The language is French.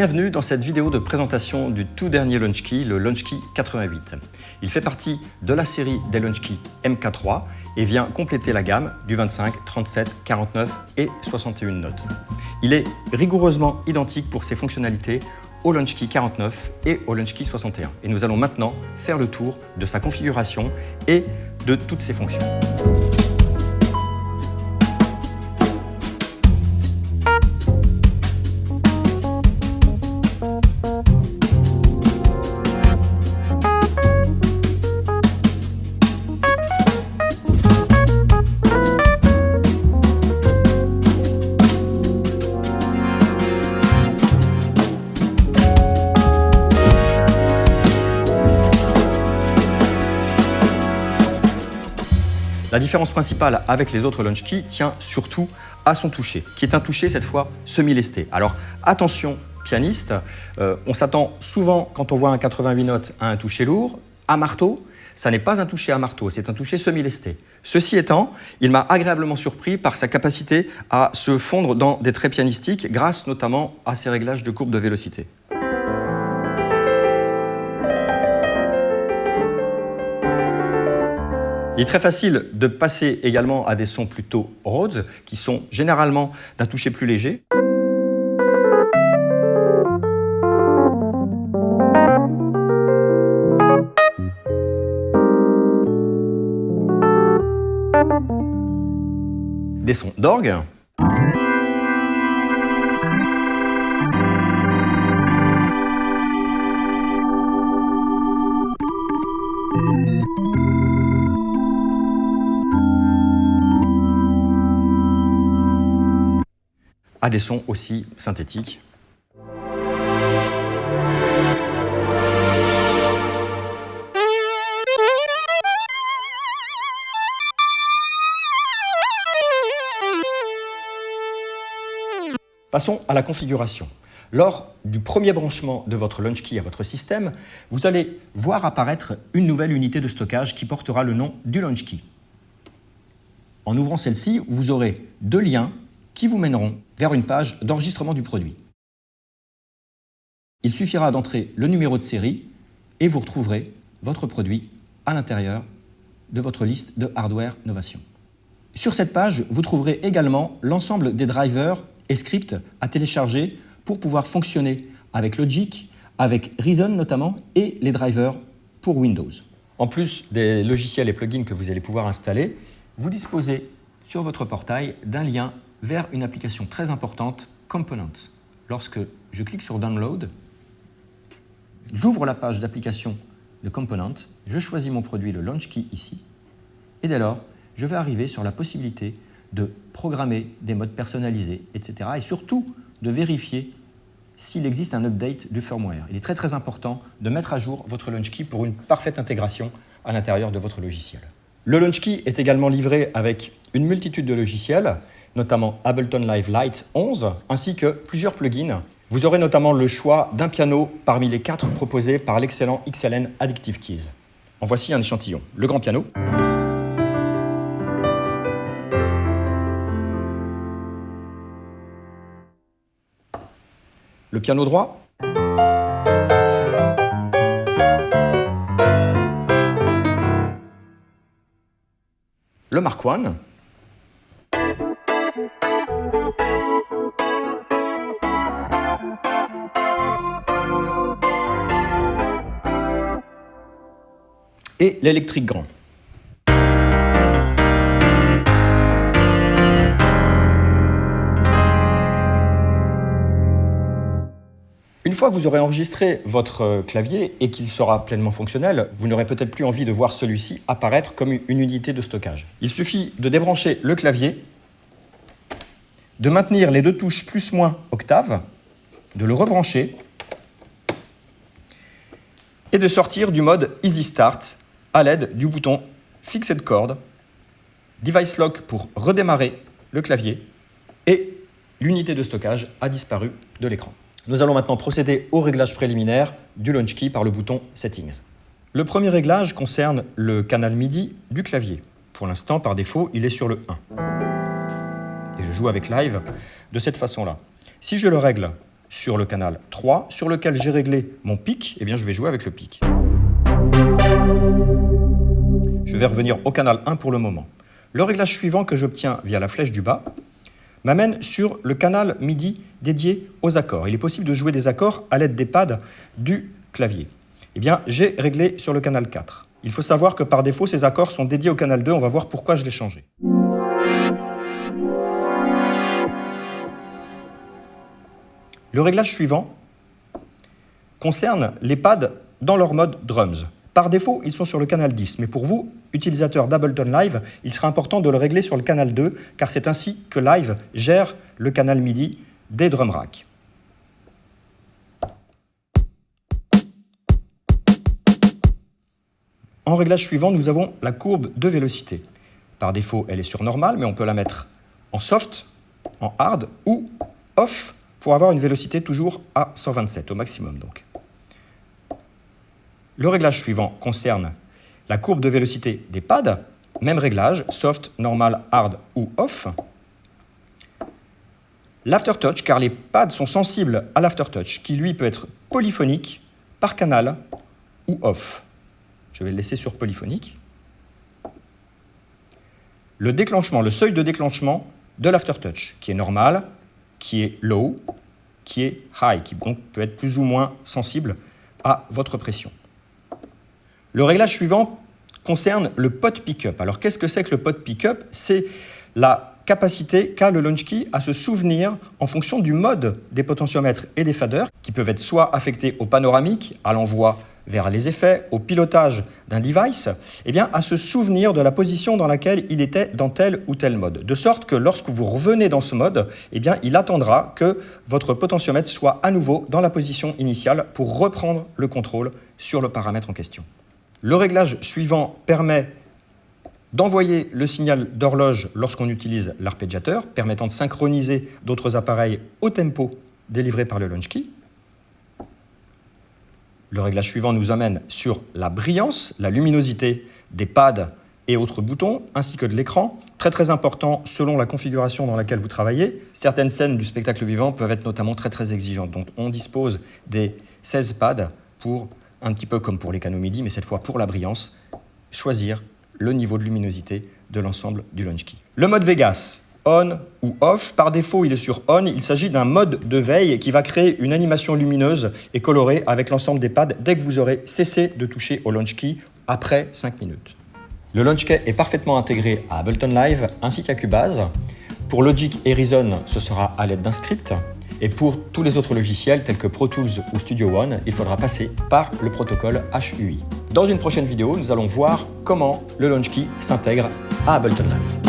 Bienvenue dans cette vidéo de présentation du tout dernier LaunchKey, le LaunchKey 88. Il fait partie de la série des LaunchKey MK3 et vient compléter la gamme du 25, 37, 49 et 61 notes. Il est rigoureusement identique pour ses fonctionnalités au LaunchKey 49 et au LaunchKey 61. Et nous allons maintenant faire le tour de sa configuration et de toutes ses fonctions. La différence principale avec les autres launch keys tient surtout à son toucher, qui est un toucher cette fois semi-lesté. Alors attention pianiste, euh, on s'attend souvent quand on voit un 88 notes à un toucher lourd, à marteau, ça n'est pas un toucher à marteau, c'est un toucher semi-lesté. Ceci étant, il m'a agréablement surpris par sa capacité à se fondre dans des traits pianistiques grâce notamment à ses réglages de courbe de vélocité. Il est très facile de passer également à des sons plutôt Rhodes, qui sont généralement d'un toucher plus léger. Des sons d'orgue. À des sons aussi synthétiques. Passons à la configuration. Lors du premier branchement de votre LaunchKey à votre système, vous allez voir apparaître une nouvelle unité de stockage qui portera le nom du LaunchKey. En ouvrant celle-ci, vous aurez deux liens qui vous mèneront vers une page d'enregistrement du produit. Il suffira d'entrer le numéro de série et vous retrouverez votre produit à l'intérieur de votre liste de hardware Novation. Sur cette page, vous trouverez également l'ensemble des drivers et scripts à télécharger pour pouvoir fonctionner avec Logic, avec Reason notamment, et les drivers pour Windows. En plus des logiciels et plugins que vous allez pouvoir installer, vous disposez sur votre portail d'un lien vers une application très importante, Components. Lorsque je clique sur Download, j'ouvre la page d'application de Components, je choisis mon produit, le Launch Key ici, et dès lors, je vais arriver sur la possibilité de programmer des modes personnalisés, etc. et surtout de vérifier s'il existe un update du firmware. Il est très très important de mettre à jour votre Launch Key pour une parfaite intégration à l'intérieur de votre logiciel. Le Launch Key est également livré avec une multitude de logiciels notamment Ableton Live Lite 11, ainsi que plusieurs plugins. Vous aurez notamment le choix d'un piano parmi les quatre proposés par l'excellent XLN Addictive Keys. En voici un échantillon. Le grand piano. Le piano droit. Le Mark I. et l'électrique grand. Une fois que vous aurez enregistré votre euh, clavier et qu'il sera pleinement fonctionnel, vous n'aurez peut-être plus envie de voir celui-ci apparaître comme une unité de stockage. Il suffit de débrancher le clavier, de maintenir les deux touches plus-moins octave, de le rebrancher et de sortir du mode Easy Start à l'aide du bouton Fixed Chord, Device Lock pour redémarrer le clavier et l'unité de stockage a disparu de l'écran. Nous allons maintenant procéder au réglage préliminaire du Launch Key par le bouton Settings. Le premier réglage concerne le canal MIDI du clavier. Pour l'instant, par défaut, il est sur le 1. Et je joue avec Live de cette façon-là. Si je le règle, sur le canal 3, sur lequel j'ai réglé mon pic, eh bien je vais jouer avec le pic. Je vais revenir au canal 1 pour le moment. Le réglage suivant que j'obtiens via la flèche du bas m'amène sur le canal MIDI dédié aux accords. Il est possible de jouer des accords à l'aide des pads du clavier. Eh bien, j'ai réglé sur le canal 4. Il faut savoir que par défaut, ces accords sont dédiés au canal 2. On va voir pourquoi je l'ai changé. Le réglage suivant concerne les pads dans leur mode drums. Par défaut, ils sont sur le canal 10, mais pour vous, utilisateur d'Ableton Live, il sera important de le régler sur le canal 2, car c'est ainsi que Live gère le canal MIDI des drum racks. En réglage suivant, nous avons la courbe de vélocité. Par défaut, elle est sur normal, mais on peut la mettre en soft, en hard ou off pour avoir une vélocité toujours à 127 au maximum. Le réglage suivant concerne la courbe de vélocité des pads. Même réglage, soft, normal, hard ou off. L'aftertouch, car les pads sont sensibles à l'aftertouch, qui lui peut être polyphonique, par canal ou off. Je vais le laisser sur polyphonique. Le déclenchement, le seuil de déclenchement de l'aftertouch, qui est normal, qui est low, qui est high, qui donc peut être plus ou moins sensible à votre pression. Le réglage suivant concerne le pot pickup. Alors qu'est-ce que c'est que le pot pickup? C'est la capacité qu'a le launch key à se souvenir en fonction du mode des potentiomètres et des faders qui peuvent être soit affectés au panoramique, à l'envoi vers les effets, au pilotage d'un device, eh bien, à se souvenir de la position dans laquelle il était dans tel ou tel mode. De sorte que lorsque vous revenez dans ce mode, eh il attendra que votre potentiomètre soit à nouveau dans la position initiale pour reprendre le contrôle sur le paramètre en question. Le réglage suivant permet d'envoyer le signal d'horloge lorsqu'on utilise l'arpégiateur, permettant de synchroniser d'autres appareils au tempo délivré par le launch key. Le réglage suivant nous amène sur la brillance, la luminosité des pads et autres boutons, ainsi que de l'écran. Très très important selon la configuration dans laquelle vous travaillez. Certaines scènes du spectacle vivant peuvent être notamment très très exigeantes. Donc on dispose des 16 pads pour, un petit peu comme pour les canaux MIDI, mais cette fois pour la brillance, choisir le niveau de luminosité de l'ensemble du launch key. Le mode Vegas, on ou off. Par défaut, il est sur on. Il s'agit d'un mode de veille qui va créer une animation lumineuse et colorée avec l'ensemble des pads dès que vous aurez cessé de toucher au launch key après 5 minutes. Le launch key est parfaitement intégré à Ableton Live ainsi qu'à Cubase. Pour Logic et Reason, ce sera à l'aide d'un script. Et pour tous les autres logiciels tels que Pro Tools ou Studio One, il faudra passer par le protocole HUI. Dans une prochaine vidéo, nous allons voir comment le launch key s'intègre à Ableton Live.